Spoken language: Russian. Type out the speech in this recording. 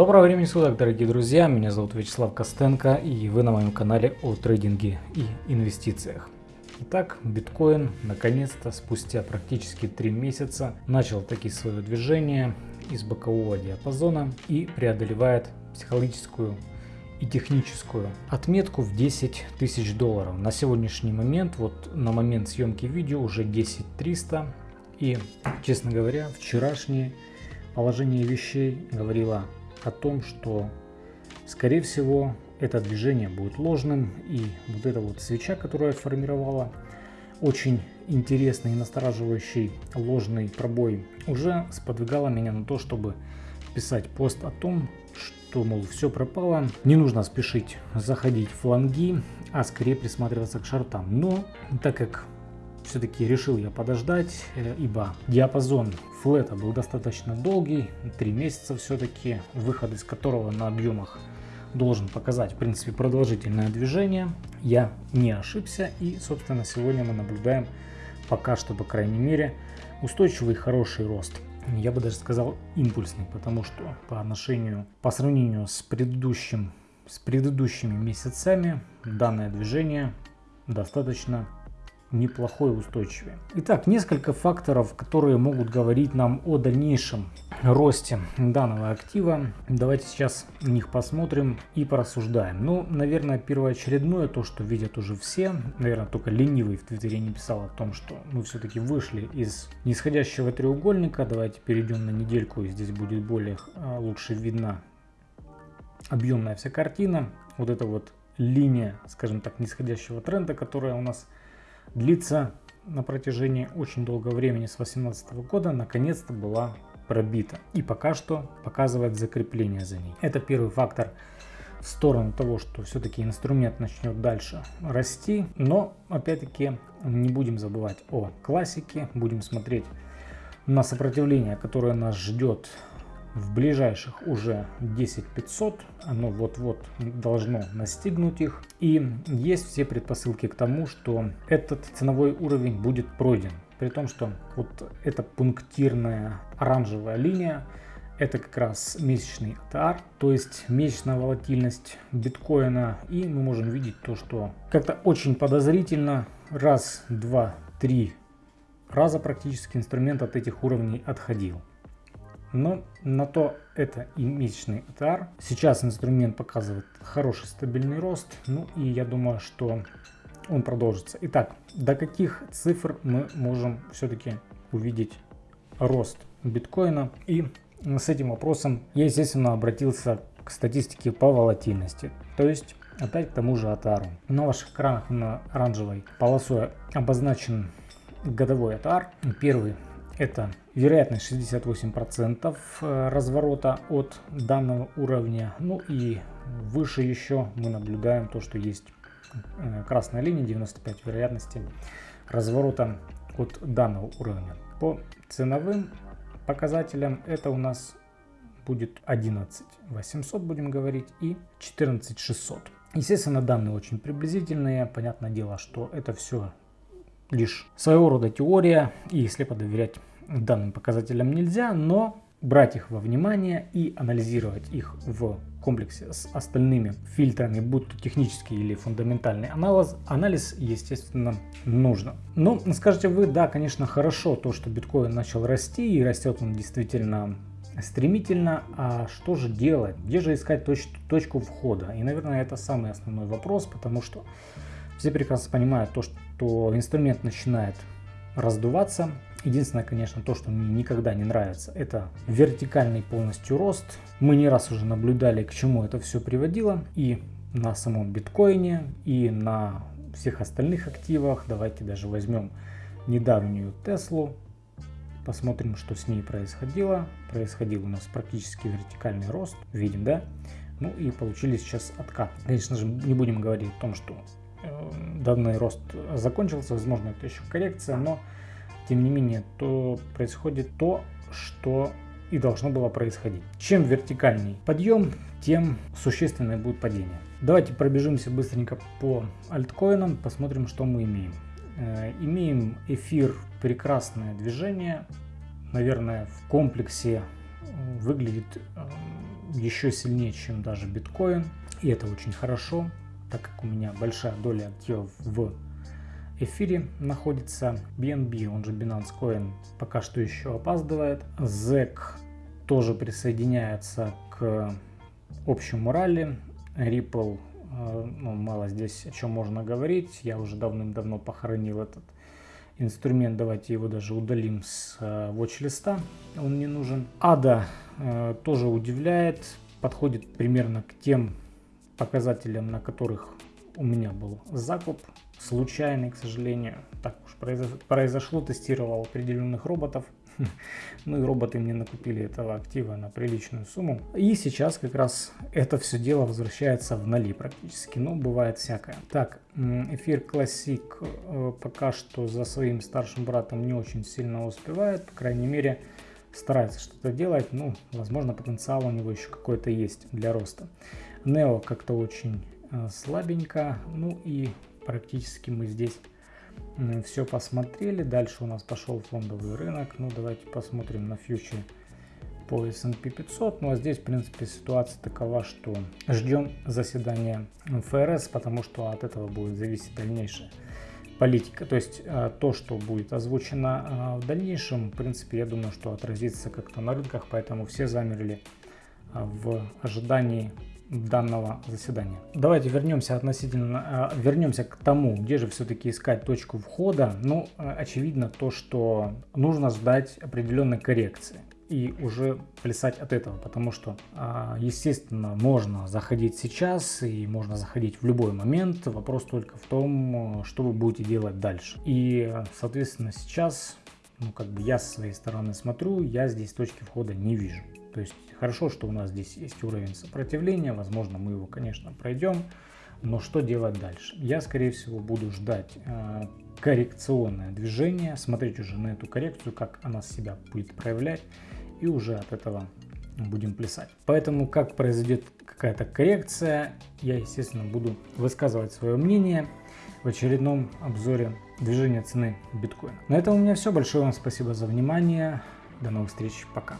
Доброго времени суток, дорогие друзья! Меня зовут Вячеслав Костенко и вы на моем канале о трейдинге и инвестициях. Итак, биткоин наконец-то спустя практически 3 месяца начал таки свое движение из бокового диапазона и преодолевает психологическую и техническую отметку в 10 тысяч долларов. На сегодняшний момент, вот на момент съемки видео уже 10 300 и, честно говоря, вчерашнее положение вещей говорило о том, что, скорее всего, это движение будет ложным. И вот эта вот свеча, которая формировала очень интересный и настораживающий ложный пробой, уже сподвигала меня на то, чтобы писать пост о том, что, мол, все пропало, не нужно спешить заходить в фланги, а скорее присматриваться к шартам. Но, так как все-таки решил я подождать, э, ибо диапазон флета был достаточно долгий, 3 месяца все-таки, выход из которого на объемах должен показать, в принципе, продолжительное движение. Я не ошибся и, собственно, сегодня мы наблюдаем пока что, по крайней мере, устойчивый хороший рост. Я бы даже сказал импульсный, потому что по отношению, по сравнению с предыдущим, с предыдущими месяцами данное движение достаточно неплохой устойчивый. Итак, несколько факторов, которые могут говорить нам о дальнейшем росте данного актива. Давайте сейчас них посмотрим и порассуждаем. Ну, наверное, первоочередное, то, что видят уже все, наверное, только ленивый в Твиттере не писал о том, что мы все-таки вышли из нисходящего треугольника. Давайте перейдем на недельку, и здесь будет более а, лучше видна объемная вся картина. Вот эта вот линия, скажем так, нисходящего тренда, которая у нас длится на протяжении очень долгого времени с 2018 года, наконец-то была пробита и пока что показывает закрепление за ней. Это первый фактор в сторону того, что все-таки инструмент начнет дальше расти, но опять-таки не будем забывать о классике, будем смотреть на сопротивление, которое нас ждет в ближайших уже 10500 оно вот-вот должно настигнуть их и есть все предпосылки к тому что этот ценовой уровень будет пройден при том что вот эта пунктирная оранжевая линия это как раз месячный ATR, то есть месячная волатильность биткоина. И мы можем видеть то, что как-то очень подозрительно раз, два, три раза практически инструмент от этих уровней отходил. Но на то это и месячный ATR. Сейчас инструмент показывает хороший стабильный рост. Ну и я думаю, что он продолжится. Итак, до каких цифр мы можем все-таки увидеть рост биткоина? И с этим вопросом я, естественно, обратился к статистике по волатильности. То есть опять к тому же ATR. На ваших экранах на оранжевой полосой обозначен годовой ATR. Первый это вероятность 68% э, разворота от данного уровня. Ну и выше еще мы наблюдаем то, что есть э, красная линия 95 вероятности разворота от данного уровня. По ценовым показателям это у нас будет 11 800 будем говорить и 14 600. Естественно данные очень приблизительные. Понятное дело, что это все лишь своего рода теория и слепо доверять данным показателям нельзя, но брать их во внимание и анализировать их в комплексе с остальными фильтрами, будь то технический или фундаментальный анализ, анализ, естественно, нужно. Но скажете вы, да, конечно, хорошо то, что биткоин начал расти и растет он действительно стремительно, а что же делать? Где же искать точ точку входа? И, наверное, это самый основной вопрос, потому что все прекрасно понимают то, что инструмент начинает раздуваться, Единственное, конечно, то, что мне никогда не нравится, это вертикальный полностью рост. Мы не раз уже наблюдали, к чему это все приводило. И на самом биткоине, и на всех остальных активах. Давайте даже возьмем недавнюю Теслу. Посмотрим, что с ней происходило. Происходил у нас практически вертикальный рост. Видим, да? Ну и получили сейчас откат. Конечно же, не будем говорить о том, что э, данный рост закончился. Возможно, это еще коррекция, но тем не менее, то происходит то, что и должно было происходить. Чем вертикальней подъем, тем существенное будет падение. Давайте пробежимся быстренько по альткоинам, посмотрим, что мы имеем. Э, имеем эфир, прекрасное движение. Наверное, в комплексе выглядит э, еще сильнее, чем даже биткоин. И это очень хорошо, так как у меня большая доля активов в эфире находится. BNB, он же Binance Coin, пока что еще опаздывает. ZEC тоже присоединяется к общему ралли. Ripple, э, ну, мало здесь о чем можно говорить. Я уже давным-давно похоронил этот инструмент. Давайте его даже удалим с э, watch-листа. Он не нужен. ADA э, тоже удивляет. Подходит примерно к тем показателям, на которых у меня был закуп. Случайный, к сожалению. Так уж произошло. Тестировал определенных роботов. Ну и роботы мне накупили этого актива на приличную сумму. И сейчас как раз это все дело возвращается в ноли практически. Но бывает всякое. Так, эфир Classic э, пока что за своим старшим братом не очень сильно успевает. По крайней мере старается что-то делать. Ну, возможно потенциал у него еще какой-то есть для роста. Neo как-то очень э, слабенько. Ну и практически мы здесь все посмотрели. Дальше у нас пошел фондовый рынок. Ну, давайте посмотрим на фьючер по S&P 500. Ну, а здесь, в принципе, ситуация такова, что ждем заседания ФРС, потому что от этого будет зависеть дальнейшая политика. То есть э, то, что будет озвучено э, в дальнейшем, в принципе, я думаю, что отразится как-то на рынках, поэтому все замерли э, в ожидании данного заседания. Давайте вернемся относительно, э, вернемся к тому, где же все-таки искать точку входа. Ну, э, очевидно то, что нужно ждать определенной коррекции и уже плясать от этого, потому что, э, естественно, можно заходить сейчас и можно заходить в любой момент. Вопрос только в том, что вы будете делать дальше. И, соответственно, сейчас, ну, как бы я со своей стороны смотрю, я здесь точки входа не вижу. То есть хорошо, что у нас здесь есть уровень сопротивления, возможно мы его, конечно, пройдем, но что делать дальше? Я, скорее всего, буду ждать э, коррекционное движение, смотреть уже на эту коррекцию, как она себя будет проявлять, и уже от этого будем плясать. Поэтому, как произойдет какая-то коррекция, я, естественно, буду высказывать свое мнение в очередном обзоре движения цены биткоина. На этом у меня все. Большое вам спасибо за внимание. До новых встреч. Пока.